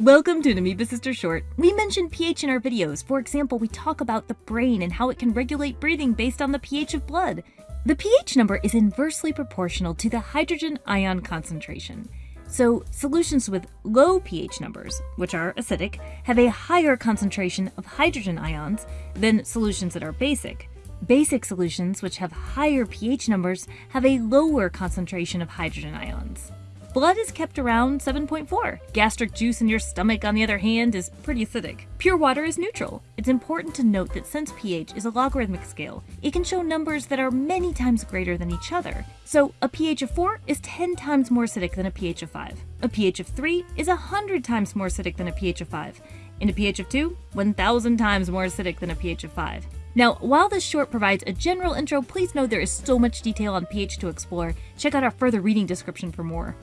Welcome to an Amoeba Sisters Short. We mention pH in our videos. For example, we talk about the brain and how it can regulate breathing based on the pH of blood. The pH number is inversely proportional to the hydrogen ion concentration. So, solutions with low pH numbers, which are acidic, have a higher concentration of hydrogen ions than solutions that are basic. Basic solutions, which have higher pH numbers, have a lower concentration of hydrogen ions. Blood is kept around 7.4. Gastric juice in your stomach, on the other hand, is pretty acidic. Pure water is neutral. It's important to note that since pH is a logarithmic scale, it can show numbers that are many times greater than each other. So a pH of 4 is 10 times more acidic than a pH of 5. A pH of 3 is 100 times more acidic than a pH of 5. And a pH of 2, 1000 times more acidic than a pH of 5. Now, while this short provides a general intro, please know there is so much detail on pH to explore. Check out our further reading description for more.